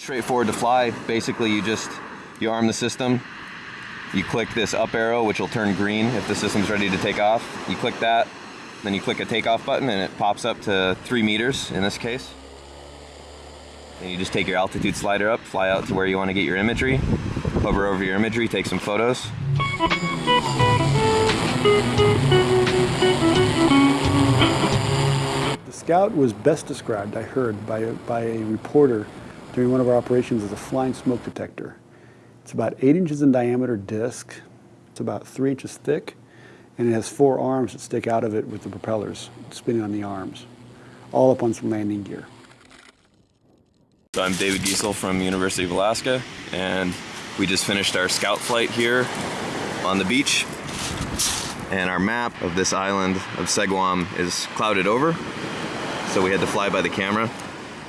straightforward to fly. Basically, you just, you arm the system, you click this up arrow, which will turn green if the system's ready to take off. You click that, then you click a takeoff button and it pops up to three meters in this case. And you just take your altitude slider up, fly out to where you want to get your imagery, hover over your imagery, take some photos. The Scout was best described, I heard, by a, by a reporter during one of our operations is a flying smoke detector. It's about eight inches in diameter disc, it's about three inches thick, and it has four arms that stick out of it with the propellers spinning on the arms, all up on some landing gear. So I'm David Giesel from University of Alaska, and we just finished our scout flight here on the beach. And our map of this island of Seguam is clouded over, so we had to fly by the camera.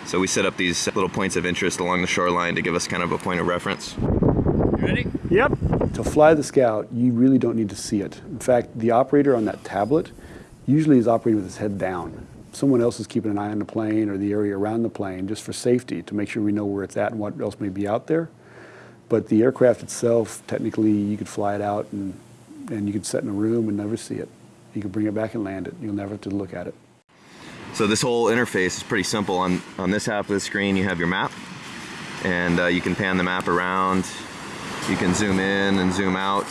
So we set up these little points of interest along the shoreline to give us kind of a point of reference. You ready? Yep. To fly the Scout, you really don't need to see it. In fact, the operator on that tablet usually is operating with his head down. Someone else is keeping an eye on the plane or the area around the plane just for safety to make sure we know where it's at and what else may be out there. But the aircraft itself, technically, you could fly it out and, and you could sit in a room and never see it. You could bring it back and land it. You'll never have to look at it. So this whole interface is pretty simple. On, on this half of the screen, you have your map, and uh, you can pan the map around. You can zoom in and zoom out.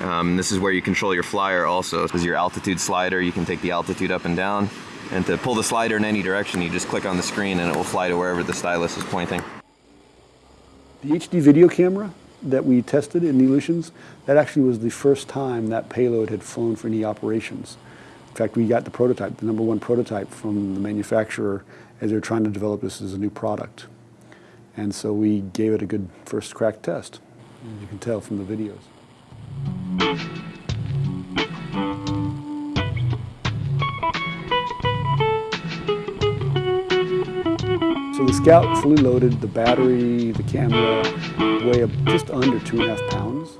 Um, this is where you control your flyer also. This is your altitude slider. You can take the altitude up and down. And to pull the slider in any direction, you just click on the screen and it will fly to wherever the stylus is pointing. The HD video camera that we tested in the Aleutians, that actually was the first time that payload had flown for any operations. In fact, we got the prototype, the number one prototype from the manufacturer as they were trying to develop this as a new product. And so we gave it a good first crack test, as you can tell from the videos. So the Scout fully loaded, the battery, the camera, weigh just under two and a half pounds.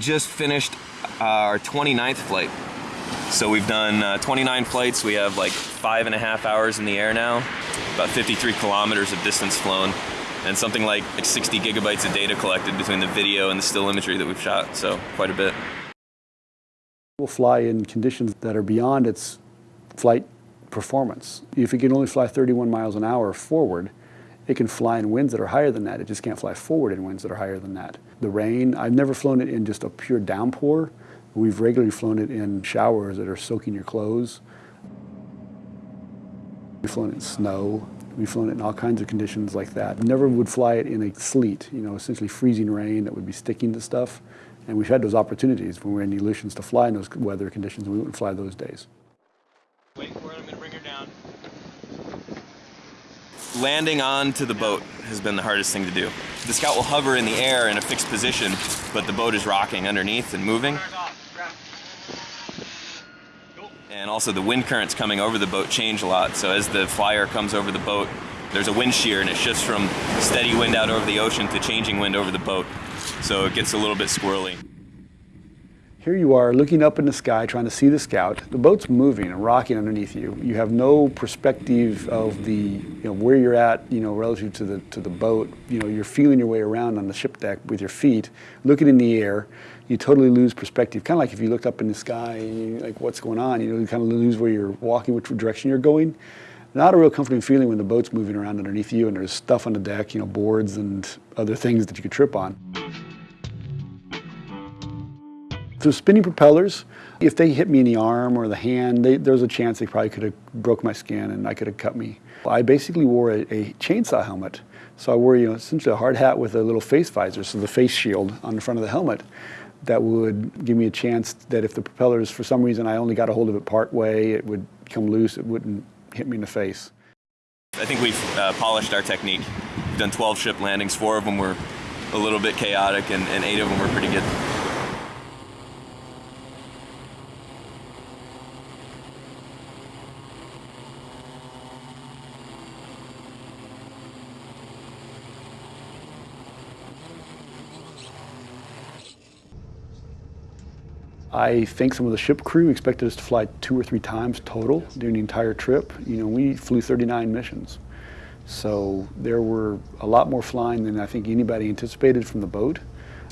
Just finished our 29th flight. So we've done uh, 29 flights. We have like five and a half hours in the air now, about 53 kilometers of distance flown, and something like 60 gigabytes of data collected between the video and the still imagery that we've shot. So quite a bit. We'll fly in conditions that are beyond its flight performance. If it can only fly 31 miles an hour forward, it can fly in winds that are higher than that. It just can't fly forward in winds that are higher than that. The rain, I've never flown it in just a pure downpour. We've regularly flown it in showers that are soaking your clothes. We've flown it in snow. We've flown it in all kinds of conditions like that. Never would fly it in a sleet, you know, essentially freezing rain that would be sticking to stuff. And we've had those opportunities when we're in the Aleutians to fly in those weather conditions, and we wouldn't fly those days. Wait for it, I'm gonna bring her down. Landing onto the boat has been the hardest thing to do. The Scout will hover in the air in a fixed position, but the boat is rocking underneath and moving. And also the wind currents coming over the boat change a lot. So as the flyer comes over the boat, there's a wind shear and it shifts from steady wind out over the ocean to changing wind over the boat. So it gets a little bit squirrely. Here you are looking up in the sky trying to see the scout. The boat's moving and rocking underneath you. You have no perspective of the you know where you're at, you know, relative to the to the boat. You know, you're feeling your way around on the ship deck with your feet, looking in the air. You totally lose perspective. Kind of like if you looked up in the sky, like what's going on, you know, you kind of lose where you're walking, which direction you're going. Not a real comforting feeling when the boat's moving around underneath you and there's stuff on the deck, you know, boards and other things that you could trip on. The spinning propellers, if they hit me in the arm or the hand, they, there's a chance they probably could have broke my skin and I could have cut me. I basically wore a, a, chainsaw helmet. So I wore, you know, essentially a hard hat with a little face visor, so the face shield on the front of the helmet that would give me a chance that if the propellers, for some reason, I only got a hold of it part way, it would come loose, it wouldn't hit me in the face. I think we've uh, polished our technique. We've done 12 ship landings, four of them were a little bit chaotic and, and eight of them were pretty good. I think some of the ship crew expected us to fly two or three times total during the entire trip. You know, we flew 39 missions. So there were a lot more flying than I think anybody anticipated from the boat.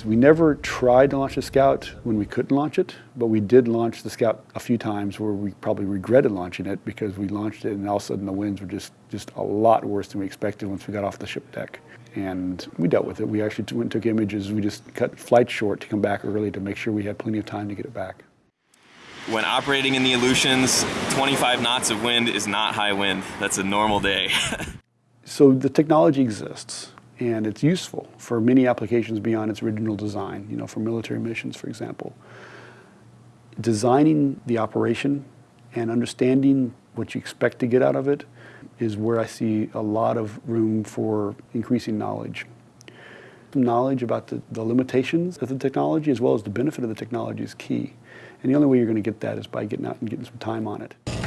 We never tried to launch a Scout when we couldn't launch it, but we did launch the Scout a few times where we probably regretted launching it because we launched it and all of a sudden the winds were just, just a lot worse than we expected once we got off the ship deck. And we dealt with it. We actually went and took images. We just cut flight short to come back early to make sure we had plenty of time to get it back. When operating in the Aleutians, 25 knots of wind is not high wind. That's a normal day. So the technology exists and it's useful for many applications beyond its original design, you know, for military missions, for example. Designing the operation and understanding what you expect to get out of it is where I see a lot of room for increasing knowledge. Knowledge about the, the limitations of the technology as well as the benefit of the technology is key. And the only way you're going to get that is by getting out and getting some time on it.